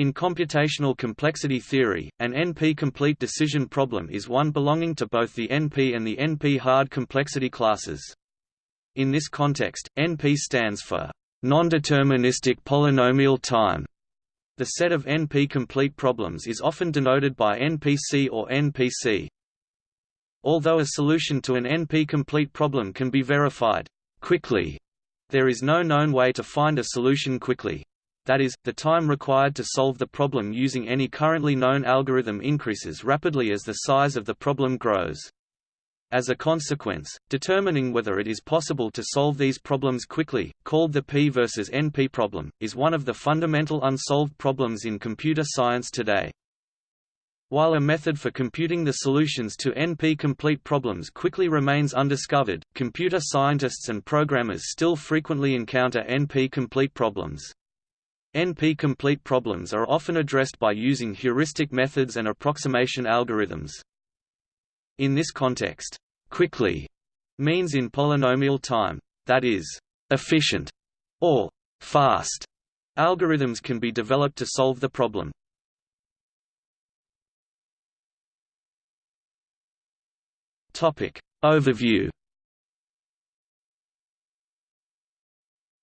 In computational complexity theory, an NP-complete decision problem is one belonging to both the NP and the NP-hard complexity classes. In this context, NP stands for non-deterministic polynomial time. The set of NP-complete problems is often denoted by NPC or NPC. Although a solution to an NP-complete problem can be verified quickly, there is no known way to find a solution quickly that is, the time required to solve the problem using any currently known algorithm increases rapidly as the size of the problem grows. As a consequence, determining whether it is possible to solve these problems quickly, called the P versus NP problem, is one of the fundamental unsolved problems in computer science today. While a method for computing the solutions to NP-complete problems quickly remains undiscovered, computer scientists and programmers still frequently encounter NP-complete problems. NP-complete problems are often addressed by using heuristic methods and approximation algorithms. In this context, quickly means in polynomial time, that is, efficient, or fast. Algorithms can be developed to solve the problem. Topic Overview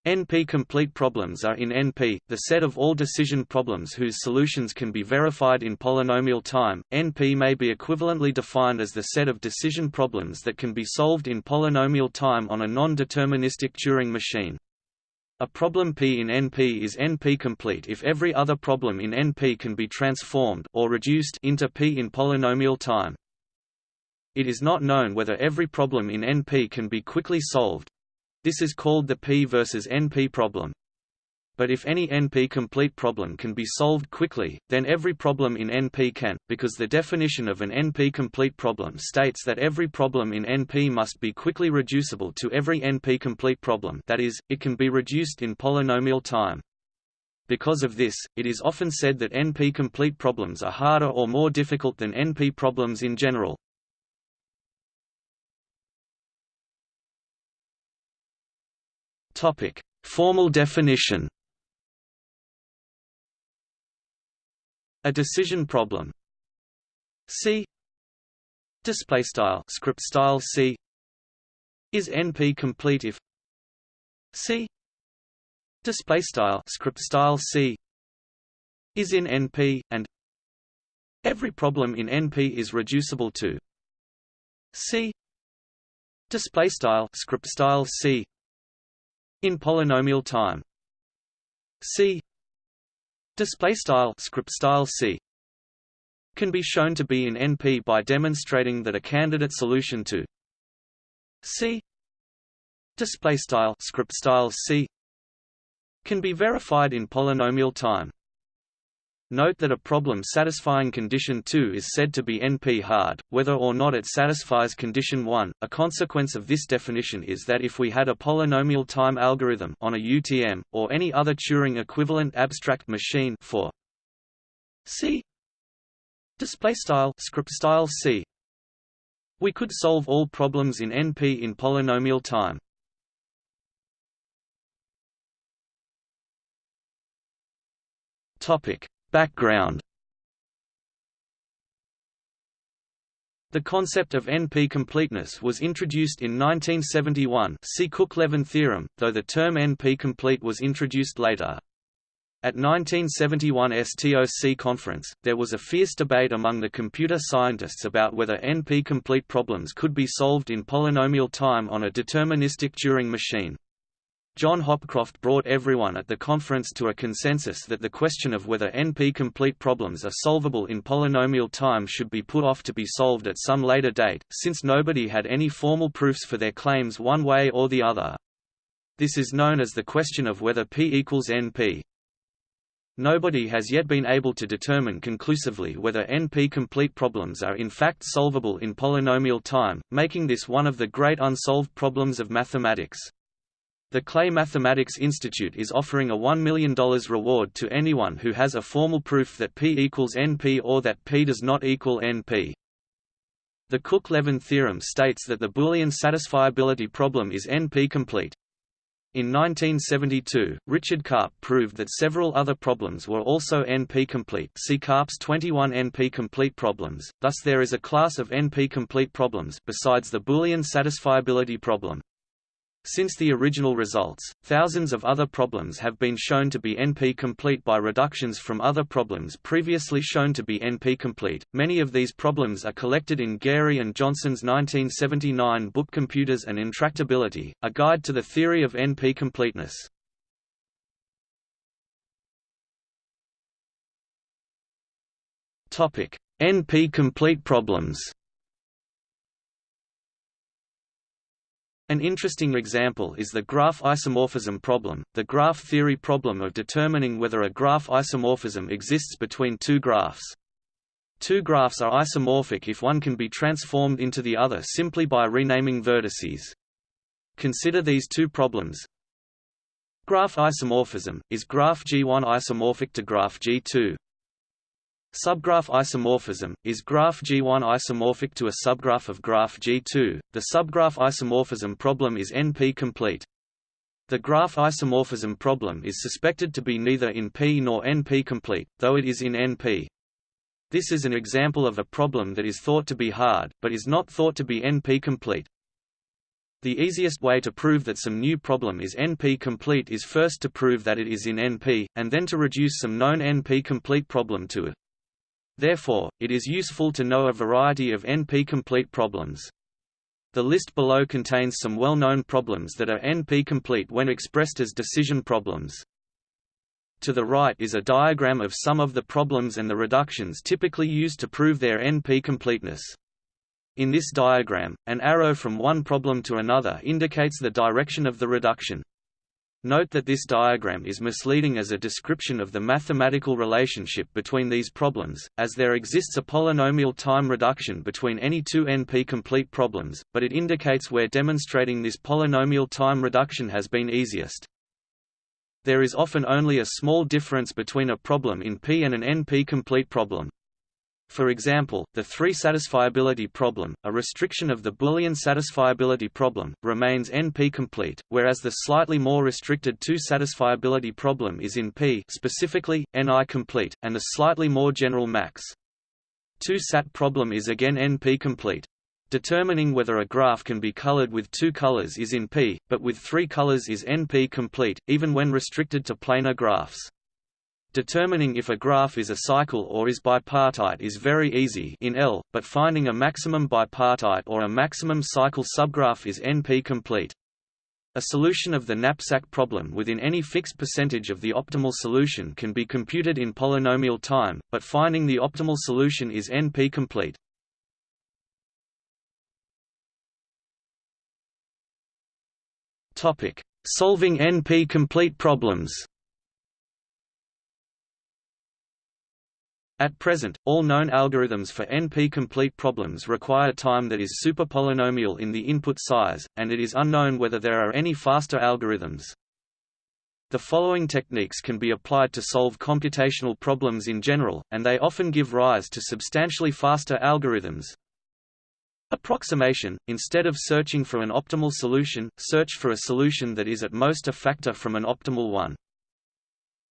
NP-complete problems are in NP, the set of all decision problems whose solutions can be verified in polynomial time. NP may be equivalently defined as the set of decision problems that can be solved in polynomial time on a non-deterministic Turing machine. A problem P in NP is NP-complete if every other problem in NP can be transformed or reduced into P in polynomial time. It is not known whether every problem in NP can be quickly solved, this is called the P versus NP problem. But if any NP-complete problem can be solved quickly, then every problem in NP can, because the definition of an NP-complete problem states that every problem in NP must be quickly reducible to every NP-complete problem that is, it can be reduced in polynomial time. Because of this, it is often said that NP-complete problems are harder or more difficult than NP problems in general. Topic: Formal definition. A decision problem. C. Display style script style C. Is NP complete if C. Display style script style C. Is in NP and every problem in NP is reducible to C. Display style script style C in polynomial time. C display style script style c can be shown to be in NP by demonstrating that a candidate solution to C display style script style C can be verified in polynomial time Note that a problem satisfying condition 2 is said to be NP-hard, whether or not it satisfies condition 1. A consequence of this definition is that if we had a polynomial time algorithm on a UTM, or any other Turing equivalent abstract machine for C displaystyle script style C we could solve all problems in NP in polynomial time. Topic Background The concept of NP-completeness was introduced in 1971 see Cook-Levin theorem, though the term NP-complete was introduced later. At 1971 STOC conference, there was a fierce debate among the computer scientists about whether NP-complete problems could be solved in polynomial time on a deterministic Turing machine. John Hopcroft brought everyone at the conference to a consensus that the question of whether NP-complete problems are solvable in polynomial time should be put off to be solved at some later date, since nobody had any formal proofs for their claims one way or the other. This is known as the question of whether P equals NP. Nobody has yet been able to determine conclusively whether NP-complete problems are in fact solvable in polynomial time, making this one of the great unsolved problems of mathematics. The Clay Mathematics Institute is offering a $1 million reward to anyone who has a formal proof that P equals NP or that P does not equal NP. The Cook-Levin theorem states that the Boolean satisfiability problem is NP-complete. In 1972, Richard Karp proved that several other problems were also NP-complete see Karp's 21 NP-complete problems, thus there is a class of NP-complete problems besides the Boolean satisfiability problem. Since the original results, thousands of other problems have been shown to be NP-complete by reductions from other problems previously shown to be NP-complete. Many of these problems are collected in Garey and Johnson's 1979 book Computers and Intractability, a guide to the theory of NP-completeness. Topic: NP-complete problems. An interesting example is the graph isomorphism problem, the graph theory problem of determining whether a graph isomorphism exists between two graphs. Two graphs are isomorphic if one can be transformed into the other simply by renaming vertices. Consider these two problems. Graph isomorphism, is graph G1 isomorphic to graph G2? Subgraph isomorphism, is graph G1 isomorphic to a subgraph of graph G2? The subgraph isomorphism problem is NP-complete. The graph isomorphism problem is suspected to be neither in P nor NP-complete, though it is in NP. This is an example of a problem that is thought to be hard, but is not thought to be NP-complete. The easiest way to prove that some new problem is NP-complete is first to prove that it is in NP, and then to reduce some known NP-complete problem to it. Therefore, it is useful to know a variety of NP-complete problems. The list below contains some well-known problems that are NP-complete when expressed as decision problems. To the right is a diagram of some of the problems and the reductions typically used to prove their NP-completeness. In this diagram, an arrow from one problem to another indicates the direction of the reduction. Note that this diagram is misleading as a description of the mathematical relationship between these problems, as there exists a polynomial time reduction between any two NP-complete problems, but it indicates where demonstrating this polynomial time reduction has been easiest. There is often only a small difference between a problem in P and an NP-complete problem. For example, the three-satisfiability problem, a restriction of the Boolean satisfiability problem, remains NP-complete, whereas the slightly more restricted two-satisfiability problem is in P specifically, NL-complete, and the slightly more general max. Two-sat problem is again NP-complete. Determining whether a graph can be colored with two colors is in P, but with three colors is NP-complete, even when restricted to planar graphs. Determining if a graph is a cycle or is bipartite is very easy in L, but finding a maximum bipartite or a maximum cycle subgraph is NP-complete. A solution of the knapsack problem within any fixed percentage of the optimal solution can be computed in polynomial time, but finding the optimal solution is NP-complete. Solving NP-complete problems At present, all known algorithms for NP-complete problems require time that is superpolynomial in the input size, and it is unknown whether there are any faster algorithms. The following techniques can be applied to solve computational problems in general, and they often give rise to substantially faster algorithms. Approximation – Instead of searching for an optimal solution, search for a solution that is at most a factor from an optimal one.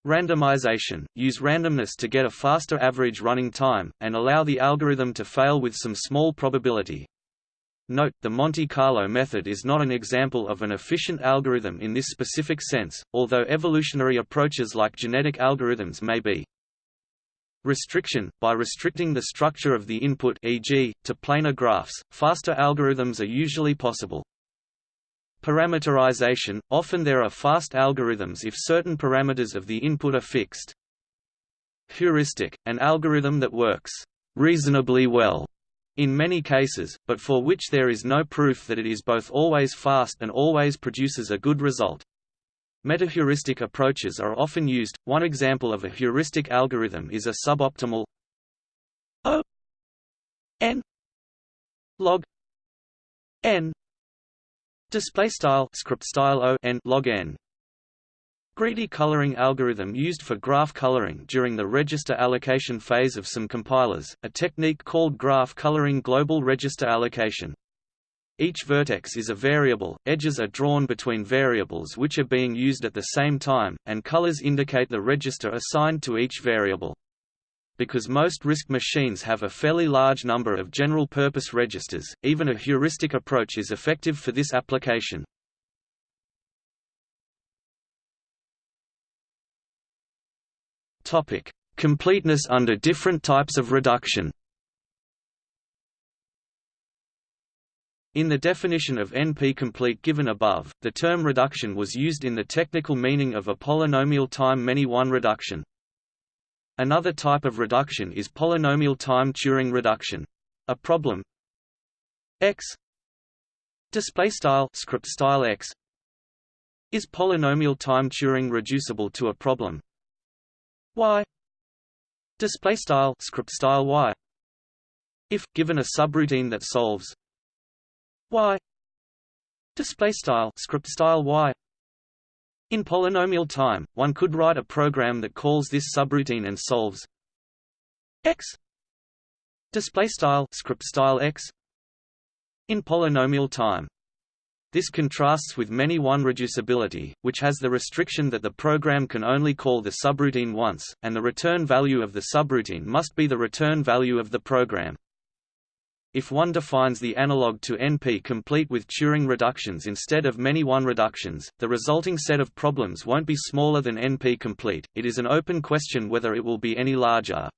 Randomization – Use randomness to get a faster average running time, and allow the algorithm to fail with some small probability. Note, the Monte Carlo method is not an example of an efficient algorithm in this specific sense, although evolutionary approaches like genetic algorithms may be. Restriction – By restricting the structure of the input e.g., to planar graphs, faster algorithms are usually possible. Parameterization – Often there are fast algorithms if certain parameters of the input are fixed. Heuristic – An algorithm that works reasonably well in many cases, but for which there is no proof that it is both always fast and always produces a good result. Metaheuristic approaches are often used. One example of a heuristic algorithm is a suboptimal O n log n Display style script style O n log n. Greedy coloring algorithm used for graph coloring during the register allocation phase of some compilers, a technique called graph coloring global register allocation. Each vertex is a variable, edges are drawn between variables which are being used at the same time, and colors indicate the register assigned to each variable. Because most RISC machines have a fairly large number of general-purpose registers, even a heuristic approach is effective for this application. Topic: Completeness under different types of reduction. In the definition of NP-complete given above, the term reduction was used in the technical meaning of a polynomial time many-one reduction. Another type of reduction is polynomial time Turing reduction. A problem? X display style script style x is polynomial time Turing reducible to a problem. Y display style script style y. If given a subroutine that solves y display style script style y in polynomial time one could write a program that calls this subroutine and solves x display style script style x in polynomial time this contrasts with many-one reducibility, which has the restriction that the program can only call the subroutine once, and the return value of the subroutine must be the return value of the program. If one defines the analog to NP complete with Turing reductions instead of many-one reductions, the resulting set of problems won't be smaller than NP complete. It is an open question whether it will be any larger.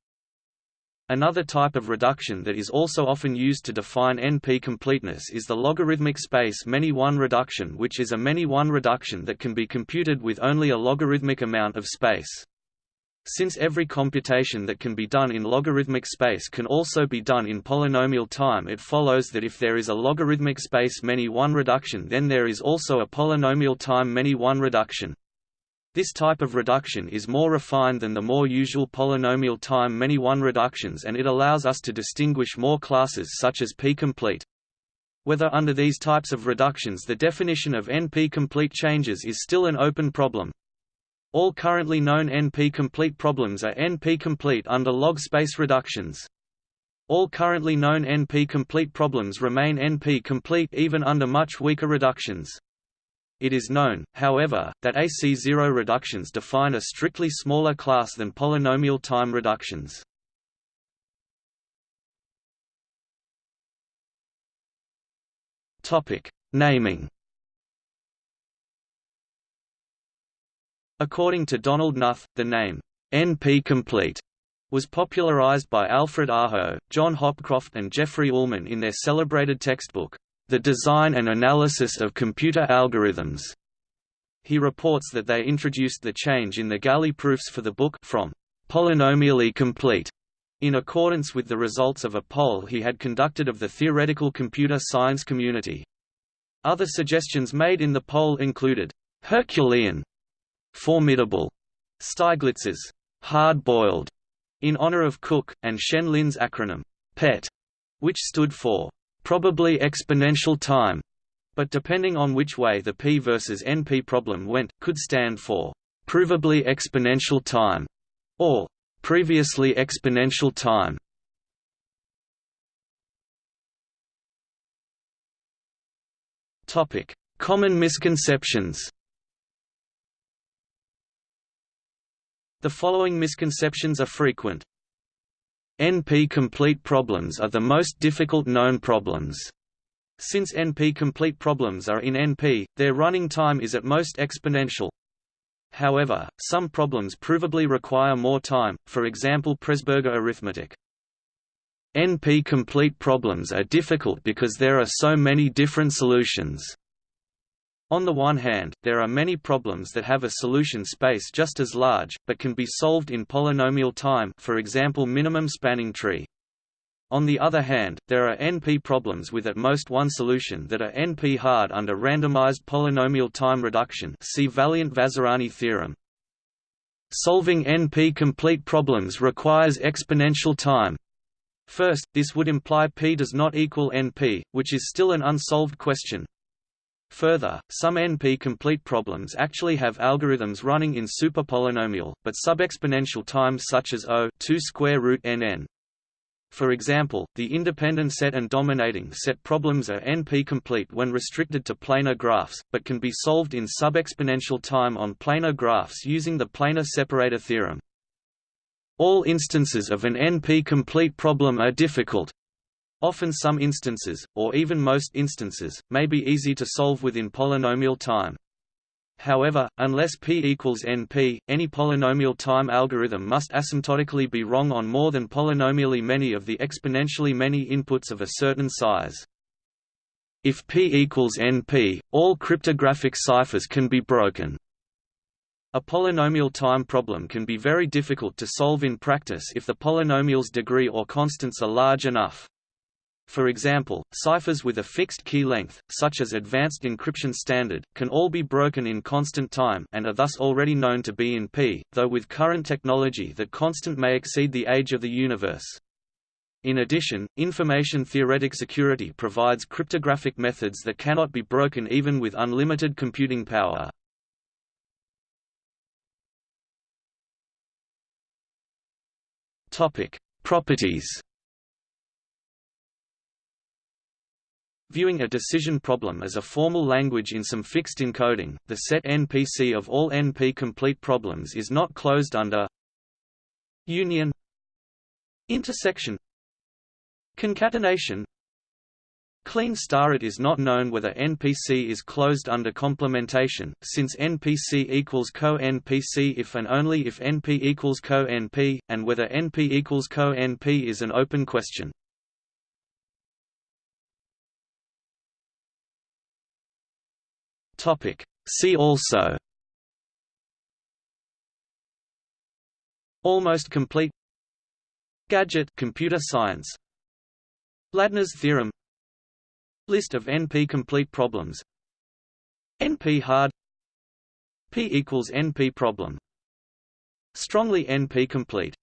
Another type of reduction that is also often used to define NP completeness is the logarithmic space many-one reduction which is a many-one reduction that can be computed with only a logarithmic amount of space. Since every computation that can be done in logarithmic space can also be done in polynomial time it follows that if there is a logarithmic space many-one reduction then there is also a polynomial time many-one reduction. This type of reduction is more refined than the more usual polynomial time many-one reductions and it allows us to distinguish more classes such as p-complete. Whether under these types of reductions the definition of NP-complete changes is still an open problem. All currently known NP-complete problems are NP-complete under log space reductions. All currently known NP-complete problems remain NP-complete even under much weaker reductions. It is known, however, that AC0 reductions define a strictly smaller class than polynomial time reductions. Naming. According to Donald Knuth, the name NP-complete was popularized by Alfred Aho, John Hopcroft and Jeffrey Ullman in their celebrated textbook, the design and analysis of computer algorithms. He reports that they introduced the change in the Galley proofs for the book from polynomially complete in accordance with the results of a poll he had conducted of the theoretical computer science community. Other suggestions made in the poll included Herculean, formidable, Steiglitz's hard-boiled, in honor of Cook, and Shen Lin's acronym PET, which stood for probably exponential time, but depending on which way the P versus NP problem went, could stand for provably exponential time or previously exponential time. Topic: Common misconceptions. The following misconceptions are frequent. NP-complete problems are the most difficult known problems. Since NP-complete problems are in NP, their running time is at most exponential. However, some problems provably require more time, for example Presburger arithmetic. NP-complete problems are difficult because there are so many different solutions. On the one hand, there are many problems that have a solution space just as large, but can be solved in polynomial time for example minimum spanning tree. On the other hand, there are NP problems with at most one solution that are NP-hard under randomized polynomial time reduction see Valiant-Vazirani theorem. Solving NP-complete problems requires exponential time. First, this would imply P does not equal NP, which is still an unsolved question. Further, some NP-complete problems actually have algorithms running in superpolynomial, but subexponential times such as O 2 square root nn. For example, the independent set and dominating set problems are NP-complete when restricted to planar graphs, but can be solved in sub-exponential time on planar graphs using the planar separator theorem. All instances of an NP-complete problem are difficult. Often some instances, or even most instances, may be easy to solve within polynomial time. However, unless p equals np, any polynomial time algorithm must asymptotically be wrong on more than polynomially many of the exponentially many inputs of a certain size. If p equals np, all cryptographic ciphers can be broken. A polynomial time problem can be very difficult to solve in practice if the polynomial's degree or constants are large enough. For example, ciphers with a fixed key length, such as Advanced Encryption Standard, can all be broken in constant time and are thus already known to be in P, though with current technology that constant may exceed the age of the universe. In addition, information theoretic security provides cryptographic methods that cannot be broken even with unlimited computing power. Properties Viewing a decision problem as a formal language in some fixed encoding, the set NPC of all NP-complete problems is not closed under union intersection concatenation Kleene star it is not known whether NPC is closed under complementation, since NPC equals co-NPC if and only if NP equals co-NP, and whether NP equals co-NP is an open question. Topic. See also. Almost complete. Gadget computer science. Ladner's theorem. List of NP-complete problems. NP-hard P equals NP problem. Strongly NP-complete